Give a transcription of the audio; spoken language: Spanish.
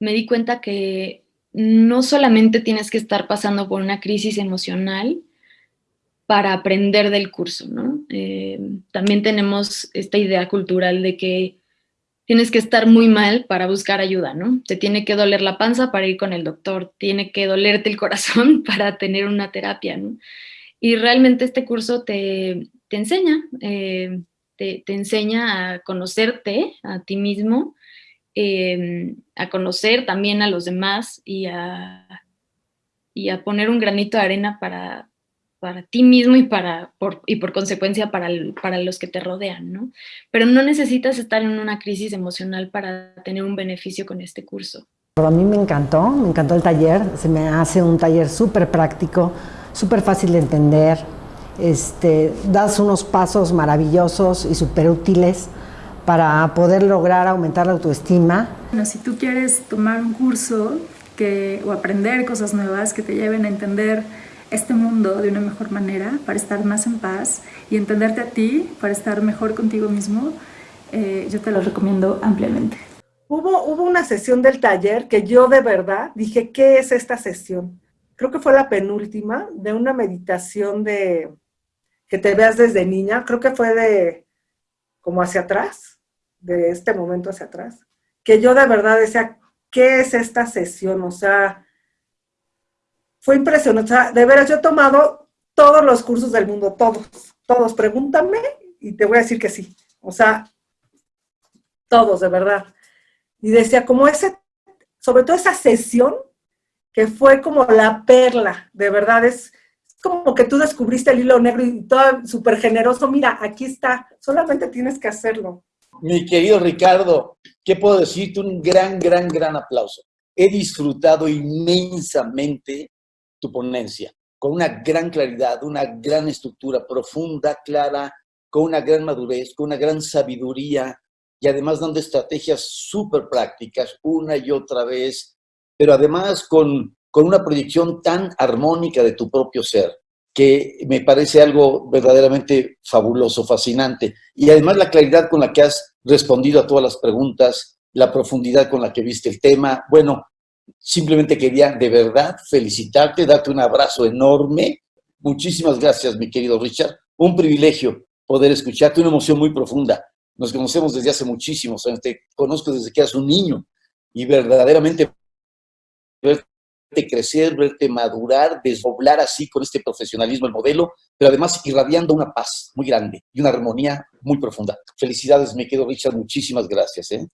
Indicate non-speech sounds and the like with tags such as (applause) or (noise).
me di cuenta que no solamente tienes que estar pasando por una crisis emocional para aprender del curso, ¿no? Eh, también tenemos esta idea cultural de que tienes que estar muy mal para buscar ayuda, ¿no? Te tiene que doler la panza para ir con el doctor, tiene que dolerte el corazón (laughs) para tener una terapia, ¿no? Y realmente este curso te, enseña, eh, te, enseña a conocerte a ti mismo, em, a conocer también a los demás y a, y a poner un granito de arena para, para ti mismo y, para, por, y por consecuencia para, para los que te rodean, ¿no? Pero no necesitas estar en una crisis emocional para tener un beneficio con este curso. A mí me encantó, me encantó el taller, se me hace un taller súper práctico, súper fácil de entender, este, das unos pasos maravillosos y súper útiles para poder lograr aumentar la autoestima. Bueno, si tú quieres tomar un curso que, o aprender cosas nuevas que te lleven a entender este mundo de una mejor manera, para estar más en paz y entenderte a ti, para estar mejor contigo mismo, eh, yo te lo recomiendo ampliamente. Hubo, hubo una sesión del taller que yo de verdad dije, ¿qué es esta sesión? Creo que fue la penúltima de una meditación de que te veas desde niña. Creo que fue de como hacia atrás, de este momento hacia atrás. Que yo de verdad decía, ¿qué es esta sesión? O sea, fue impresionante. O sea, de veras, yo he tomado todos los cursos del mundo, todos, todos. Pregúntame y te voy a decir que sí. O sea, todos, de verdad. Y decía, como ese, sobre todo esa sesión, que fue como la perla, de verdad, es como que tú descubriste el hilo negro y todo súper generoso, mira, aquí está, solamente tienes que hacerlo. Mi querido Ricardo, ¿qué puedo decirte? Un gran, gran, gran aplauso. He disfrutado inmensamente tu ponencia, con una gran claridad, una gran estructura profunda, clara, con una gran madurez, con una gran sabiduría y además dando estrategias súper prácticas una y otra vez, pero además con, con una proyección tan armónica de tu propio ser, que me parece algo verdaderamente fabuloso, fascinante. Y además la claridad con la que has respondido a todas las preguntas, la profundidad con la que viste el tema. Bueno, Simplemente quería de verdad felicitarte, darte un abrazo enorme. Muchísimas gracias, mi querido Richard. Un privilegio poder escucharte, una emoción muy profunda. Nos conocemos desde hace muchísimos años, te conozco desde que eras un niño y verdaderamente crecer, verte madurar, desdoblar así con este profesionalismo el modelo, pero además irradiando una paz muy grande y una armonía muy profunda. Felicidades, mi querido Richard, muchísimas gracias. ¿eh?